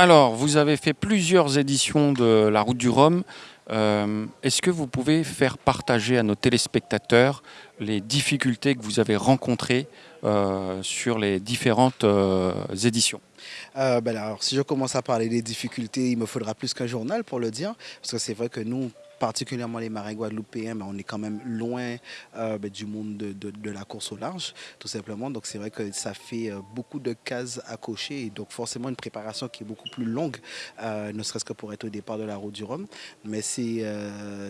Alors, vous avez fait plusieurs éditions de la route du Rhum. Euh, Est-ce que vous pouvez faire partager à nos téléspectateurs les difficultés que vous avez rencontrées euh, sur les différentes euh, éditions? Ben alors, si je commence à parler des difficultés, il me faudra plus qu'un journal pour le dire, parce que c'est vrai que nous, particulièrement les marins guadeloupéens, ben, on est quand même loin euh, ben, du monde de, la course au large, tout simplement. Donc c'est vrai que ça fait euh, beaucoup de cases à cocher, et donc forcément une préparation qui est beaucoup plus longue, euh, ne serait-ce que pour être au départ de la route du Rhum. Mais c'est,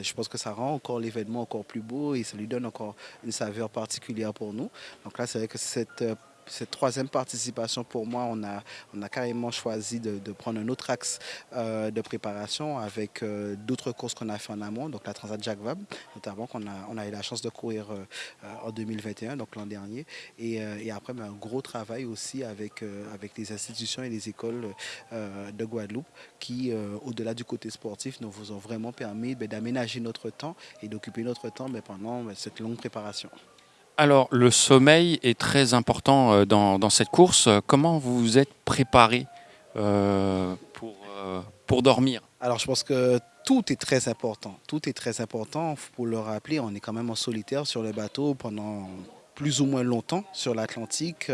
je pense que ça rend encore l'événement encore plus beau et ça lui donne encore une saveur particulière pour nous. Donc là, c'est vrai que cette cette troisième participation, pour moi, on a, carrément choisi de, prendre un autre axe euh, de préparation avec euh, d'autres courses qu'on a fait en amont, donc la Transat Jacques Vabre, notamment qu'on a, eu la chance de courir euh, en 2021, donc l'an dernier. Et, après, ben, un gros travail aussi avec, les institutions et les écoles de Guadeloupe qui, au-delà du côté sportif, nous vous ont vraiment permis ben, d'aménager notre temps et d'occuper notre temps ben, pendant cette longue préparation. Alors, le sommeil est très important euh, dans, cette course. Comment vous vous êtes préparé euh, pour, euh, pour dormir? Alors, je pense que tout est très important. Tout est très important. Pour le rappeler, on est quand même en solitaire sur le bateau pendant plus ou moins longtemps sur l'Atlantique,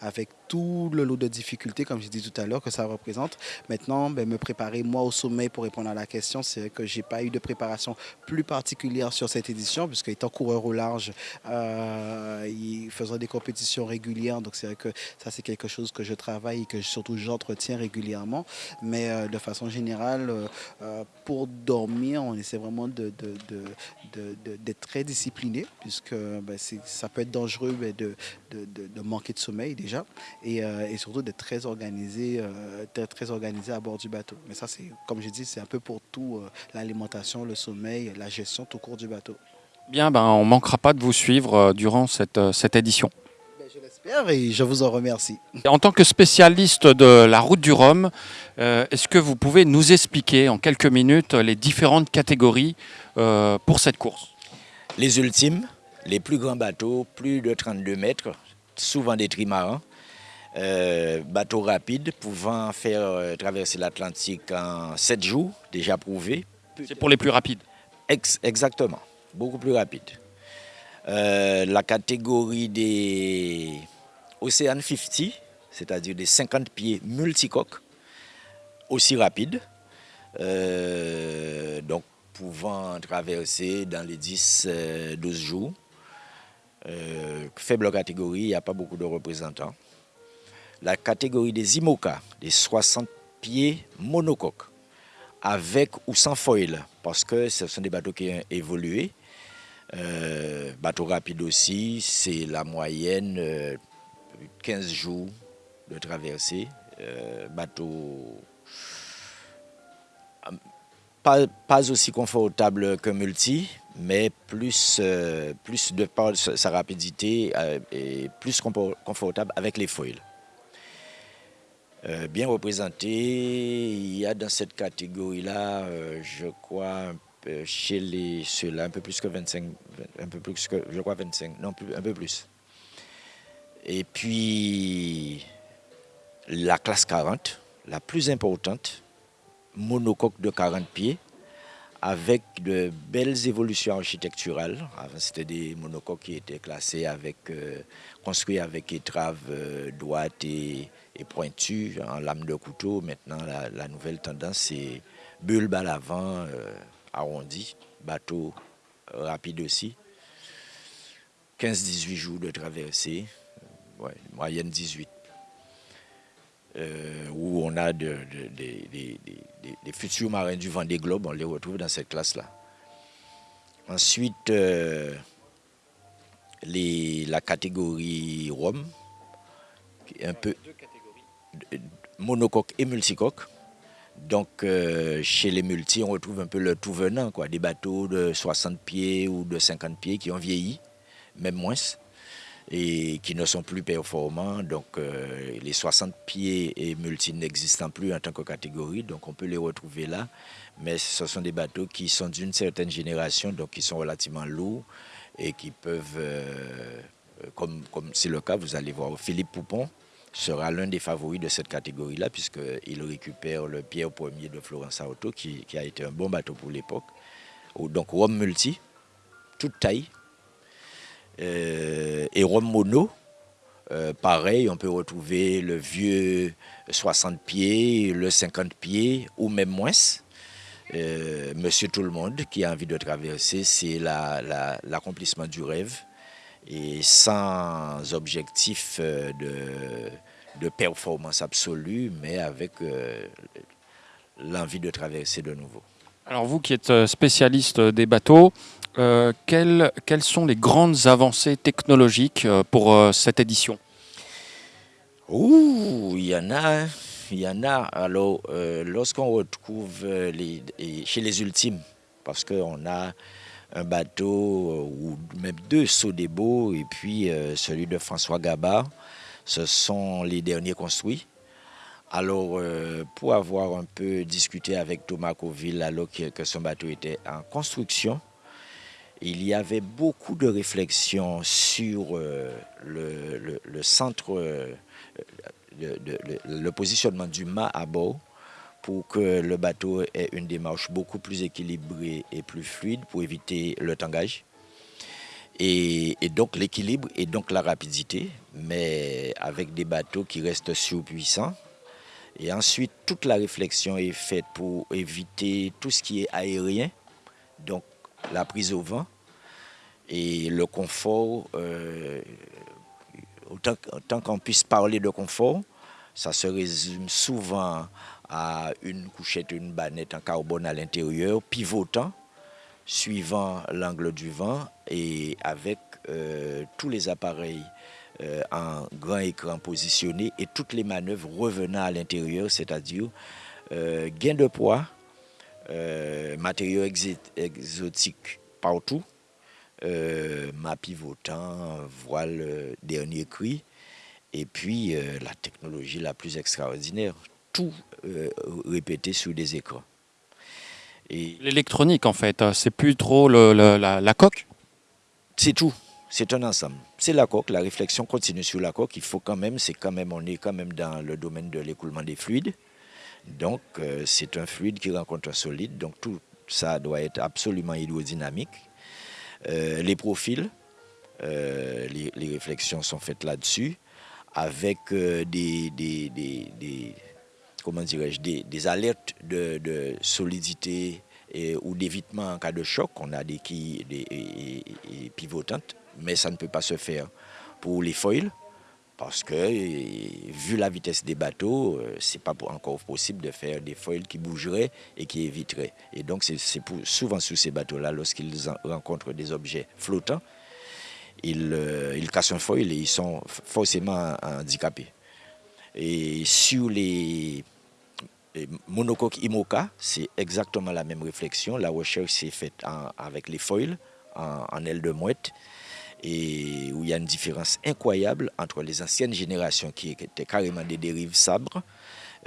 avec tout le lot de difficultés, comme j'ai dit tout à l'heure, que ça représente. Maintenant, ben, me préparer moi au sommeil pour répondre à la question, c'est que j'ai pas eu de préparation plus particulière sur cette édition, puisque étant coureur au large, euh, il faisant des compétitions régulières, donc c'est vrai que ça c'est quelque chose que je travaille et que surtout j'entretiens régulièrement. Mais euh, de façon générale, euh, pour dormir, on essaie vraiment de, de- de- d'être très discipliné, puisque ben, ça peut être dangereux ben, de- de manquer de sommeil déjà, et, euh, et surtout d'être très organisé, euh, d'être très organisé à bord du bateau. Mais ça, c'est comme je dis, c'est un peu pour tout, euh, l'alimentation, le sommeil, la gestion tout court du bateau. Bien, ben, on ne manquera pas de vous suivre euh, durant cette, euh, cette édition. Ben, je l'espère et je vous en remercie. En tant que spécialiste de la route du Rhum, euh, est-ce que vous pouvez nous expliquer en quelques minutes les différentes catégories euh, pour cette course? Les ultimes, les plus grands bateaux, plus de 32 mètres, souvent des trimarans. Euh, bateaux rapides pouvant faire euh, traverser l'Atlantique en 7 jours, déjà prouvé. C'est pour les plus rapides. Ex- exactement, beaucoup plus rapide. Euh, la catégorie des Ocean 50, c'est-à-dire des 50 pieds multicoques, aussi rapide. Euh, donc pouvant traverser dans les 10-12 jours. Faible catégorie, il n'y a pas beaucoup de représentants. La catégorie des IMOCA, des 60 pieds monocoques, avec ou sans foil, parce que ce sont des bateaux qui ont évolué. Euh, bateau rapide aussi, c'est la moyenne euh, 15 jours de traversée. Euh, bateau euh, pas, aussi confortable qu'un multi, mais plus, euh, plus de par sa rapidité euh, et plus confortable avec les foils. Euh, bien représenté, il y a dans cette catégorie-là, euh, je crois, chez les ceux-là, un peu plus que 25, un peu plus que, je crois 25, non, plus, un peu plus. Et puis, la classe 40, la plus importante, monocoque de 40 pieds, avec de belles évolutions architecturales. Avant, c'était des monocoques qui étaient classés avec, euh, construits avec étraves droites et, et pointues en lame de couteau. Maintenant, la, nouvelle tendance, c'est bulbe à l'avant, euh, arrondi, bateau rapide aussi. 15-18 jours de traversée, euh, moyenne 18 euh, où on a de- de- des- des- des- des- des futurs marins du Vendée Globe, on les retrouve dans cette classe-là. Ensuite, la catégorie Rome, un peu monocoque et multicoque. Donc, euh, chez les multis, on retrouve un peu le tout venant, quoi, des bateaux de 60 pieds ou de 50 pieds qui ont vieilli, même moins et qui ne sont plus performants. Donc euh, les 60 pieds et multi n'existant plus en tant que catégorie, donc on peut les retrouver là. Mais ce sont des bateaux qui sont d'une certaine génération, donc qui sont relativement lourds et qui peuvent, euh, comme c'est le cas, vous allez voir Philippe Poupon, sera l'un des favoris de cette catégorie-là, puisqu'il récupère le Pierre Premier de Florence Auto, qui, a été un bon bateau pour l'époque. Donc Rome Multi, toute taille. Euh, et Rome Mono, euh, pareil, on peut retrouver le vieux 60 pieds, le 50 pieds, ou même moins. Euh, Monsieur Tout le Monde qui a envie de traverser, c'est l'accomplissement du rêve et sans objectif euh, de, performance absolue, mais avec euh, l'envie de traverser de nouveau. Alors vous qui êtes spécialiste des bateaux, quelles, quelles, sont les grandes avancées technologiques pour cette édition? Ouh, il y en a. Il y en a. Alors, euh, lorsqu'on retrouve euh, les, chez les ultimes, parce qu'on a un bateau euh, ou même deux Sodebo et puis celui de François Gabard, ce sont les derniers construits. Alors, pour avoir un peu discuté avec Thomas Coville alors que, son bateau était en construction, il y avait beaucoup de réflexions sur le, le, centre le, positionnement du mât à bord pour que le bateau ait une démarche beaucoup plus équilibrée et plus fluide pour éviter le tangage. Et, donc l'équilibre et donc la rapidité, mais avec des bateaux qui restent surpuissants. Et ensuite, toute la réflexion est faite pour éviter tout ce qui est aérien, donc la prise au vent et le confort. Euh, autant, qu'on puisse parler de confort, ça se résume souvent à une couchette, une banette en carbone à l'intérieur, pivotant, suivant l'angle du vent et avec euh, tous les appareils euh, en grand écran positionnés et toutes les manœuvres revenant à l'intérieur, c'est-à-dire euh, gain de poids, matériaux exotiques partout, ma pivotant, voile dernier cri, et puis la technologie la plus extraordinaire, tout euh, répété sur des écrans. L'électronique en fait, c'est plus trop la, coque? C'est tout, c'est un ensemble. C'est la coque, la réflexion continue sur la coque. Il faut quand même, c'est quand même, on est quand même dans le domaine de l'écoulement des fluides. Donc c'est un fluide qui rencontre un solide, donc tout ça doit être absolument hydrodynamique. Euh, les profils, euh, les, réflexions sont faites là-dessus, avec euh, des, des, comment dirais-je, des, alertes de, solidité ou d'évitement en cas de choc. On a des quilles pivotantes, mais ça ne peut pas se faire pour les foils parce que vu la vitesse des bateaux, euh, c'est pas encore possible de faire des foils qui bougeraient et qui éviteraient. Et donc c'est souvent sous ces bateaux-là, lorsqu'ils rencontrent des objets flottants, euh, ils, cassent un foil et ils sont forcément handicapés. Et sur les, monocoques IMOCA, c'est exactement la même réflexion. La recherche s'est faite avec les foils en, en aile de mouette et où il y a une différence incroyable entre les anciennes générations qui étaient carrément des dérives sabres,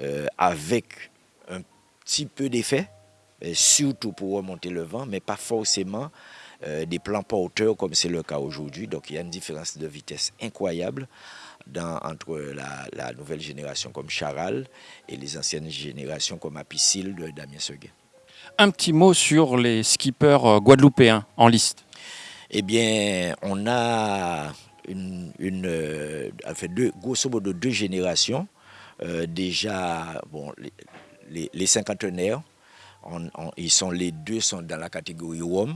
euh, avec un petit peu d'effet, surtout pour remonter le vent, mais pas forcément euh, des plans porteurs comme c'est le cas aujourd'hui. Donc il y a une différence de vitesse incroyable entre la, nouvelle génération comme Charal et les anciennes générations comme Apicil de Damien Seguin. Un petit mot sur les skippers euh, guadeloupéens en liste eh bien, on a une, euh, deux, grosso modo deux générations. Euh, déjà, bon, les, cinquantenaires, ils sont les deux sont dans la catégorie WOM,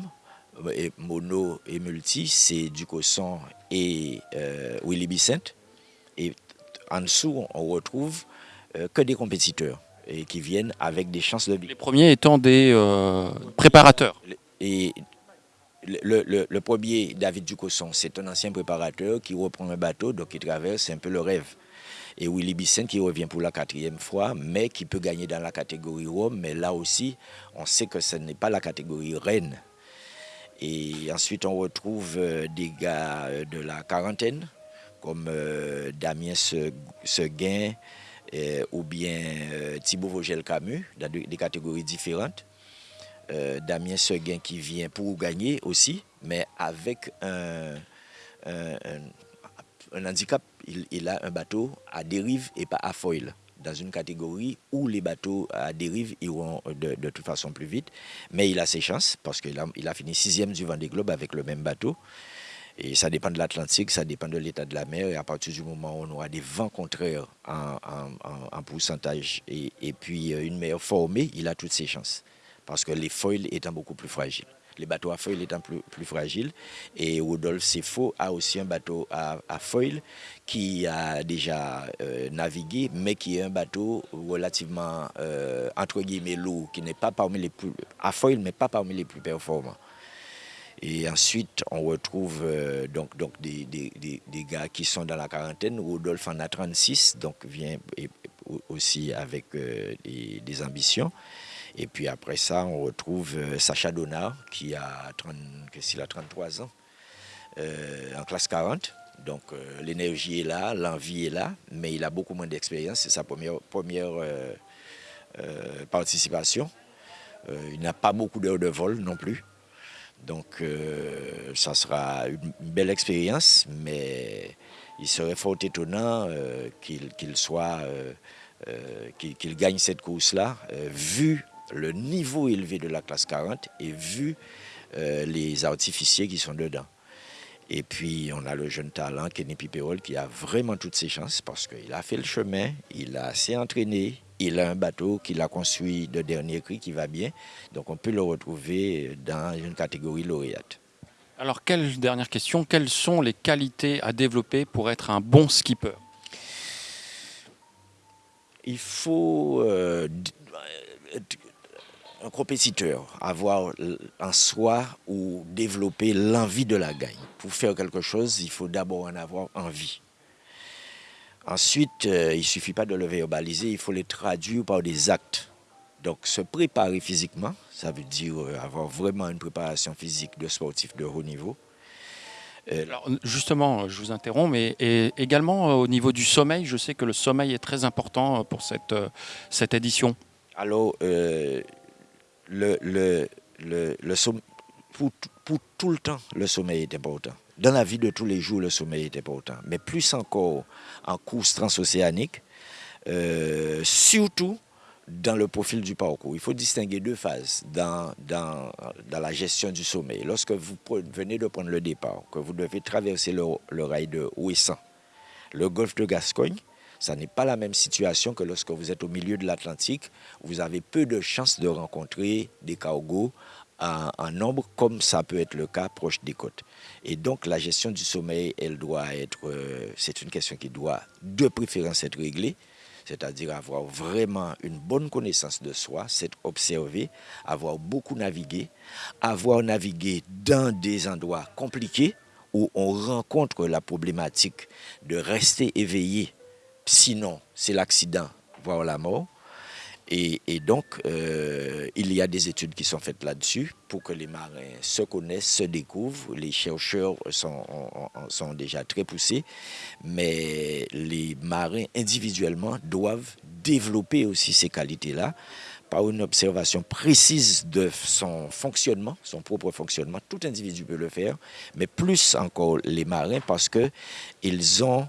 et mono et multi, c'est Ducosson et euh, Willy Bicent. Et en dessous, on retrouve que des compétiteurs et qui viennent avec des chances de vie. Les premiers étant des préparateurs. Et le, premier, David Ducosson, c'est un ancien préparateur qui reprend un bateau, donc il traverse un peu le rêve. Et Willy Bisson qui revient pour la quatrième fois, mais qui peut gagner dans la catégorie Rome. Mais là aussi, on sait que ce n'est pas la catégorie reine. Et ensuite, on retrouve euh, des gars euh, de la quarantaine, comme euh, Damien Seguin ou bien Thibaut Vogel-Camus, dans des catégories différentes. Euh, Damien Seguin qui vient pour gagner aussi, mais avec un, handicap, il, a un bateau à dérive et pas à foil dans une catégorie où les bateaux à dérive iront de, toute façon plus vite. Mais il a ses chances parce qu'il a, a fini sixième du Vendée Globe avec le même bateau. Et ça dépend de l'Atlantique, ça dépend de l'état de la mer. Et à partir du moment où on aura des vents contraires en, pourcentage et, puis euh, une meilleure formée, il a toutes ses chances. Parce que les foils étant beaucoup plus fragiles. Les bateaux à foil étant plus, fragiles. Et Rodolphe Sefo a aussi un bateau à, foil qui a déjà euh, navigué, mais qui est un bateau relativement, euh, entre guillemets, lourd, qui n'est pas parmi les plus, à foil, mais pas parmi les plus performants. Et ensuite, on retrouve euh, donc, donc des, des, des, gars qui sont dans la quarantaine. Rodolphe en a 36, donc vient aussi avec euh, des, ambitions. Et puis après ça, on retrouve euh, Sacha Donard qui a, 30, a 33 ans, en classe 40. Donc l'énergie est là, l'envie est là, mais il a beaucoup moins d'expérience. C'est sa première, première participation. il n'a pas beaucoup d'heures de vol non plus. Donc, euh, ça sera une belle expérience, mais il serait fort étonnant euh, qu'il soit, euh, qu'il gagne cette course-là, vu le niveau élevé de la classe 40 et vu les artificiers qui sont dedans. Et puis, on a le jeune talent, Kenny Piperol, qui a vraiment toutes ses chances parce qu'il a fait le chemin, il a assez entraîné, il a un bateau qu'il a construit de dernier cri qui va bien. Donc on peut le retrouver dans une catégorie lauréate. Alors, quelle dernière question, quelles sont les qualités à développer pour être un bon skipper? Il faut euh, un compétiteur, avoir en soi ou développer l'envie de la gagne. Pour faire quelque chose, il faut d'abord en avoir envie. Ensuite, euh, il ne suffit pas de le verbaliser, il faut le traduire par des actes. Donc, se préparer physiquement, ça veut dire euh, avoir vraiment une préparation physique de sportif de haut niveau. Euh, Alors, justement, je vous interromps, mais également au niveau du sommeil, je sais que le sommeil est très important pour cette, cette édition. Alors, le, le, le, le pour, pour tout le temps, le sommeil est important dans la vie de tous les jours, le sommeil est important. Mais plus encore en course transocéanique, euh, surtout dans le profil du parcours. Il faut distinguer deux phases dans, dans, dans la gestion du sommeil. Lorsque vous venez de prendre le départ, que vous devez traverser le, le rail de Ouessant, le golfe de Gascogne, ça n'est pas la même situation que lorsque vous êtes au milieu de l'Atlantique. Vous avez peu de chances de rencontrer des cargos en, nombre, comme ça peut être le cas proche des côtes. Et donc la gestion du sommeil, elle doit être, euh, c'est une question qui doit de préférence être réglée, c'est-à-dire avoir vraiment une bonne connaissance de soi, s'être observé, avoir beaucoup navigué, avoir navigué dans des endroits compliqués où on rencontre la problématique de rester éveillé, sinon c'est l'accident, voire la mort. Et, donc, euh, il y a des études qui sont faites là-dessus pour que les marins se connaissent, se découvrent. Les chercheurs sont, sont déjà très poussés, mais les marins individuellement doivent développer aussi ces qualités-là par une observation précise de son fonctionnement, son propre fonctionnement. Tout individu peut le faire, mais plus encore les marins parce qu'ils ont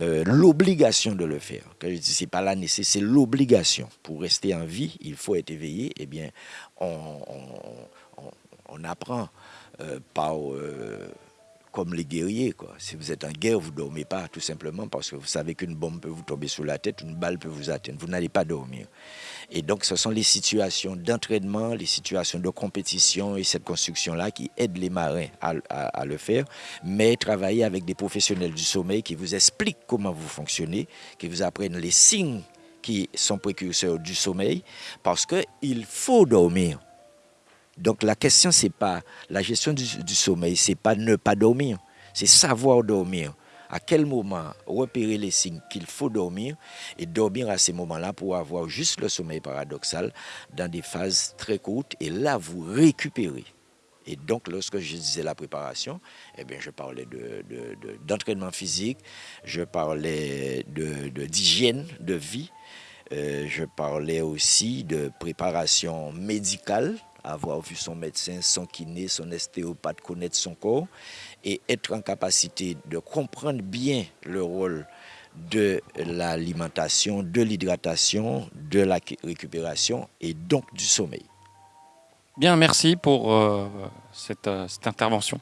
euh, l'obligation de le faire. Quand je dis c'est pas la nécessité, c'est l'obligation. Pour rester en vie, il faut être éveillé. Eh bien, on, apprend euh, par euh, comme les guerriers. Quoi. Si vous êtes en guerre, vous ne dormez pas tout simplement parce que vous savez qu'une bombe peut vous tomber sur la tête, une balle peut vous atteindre. Vous n'allez pas dormir. Et donc, ce sont les situations d'entraînement, les situations de compétition et cette construction-là qui aident les marins à, le faire. Mais travailler avec des professionnels du sommeil qui vous expliquent comment vous fonctionnez, qui vous apprennent les signes qui sont précurseurs du sommeil, parce qu'il faut dormir. Donc la question, c'est pas la gestion du, sommeil, c'est pas ne pas dormir, c'est savoir dormir. À quel moment repérer les signes qu'il faut dormir et dormir à ces moments-là pour avoir juste le sommeil paradoxal dans des phases très courtes et là vous récupérez. Et donc, lorsque je disais la préparation, eh bien, je parlais d'entraînement de, physique, je parlais d'hygiène de, vie, euh, je parlais aussi de préparation médicale avoir vu son médecin, son kiné, son ostéopathe, connaître son corps et être en capacité de comprendre bien le rôle de l'alimentation, de l'hydratation, de la récupération et donc du sommeil. Bien, merci pour euh, euh, cette intervention.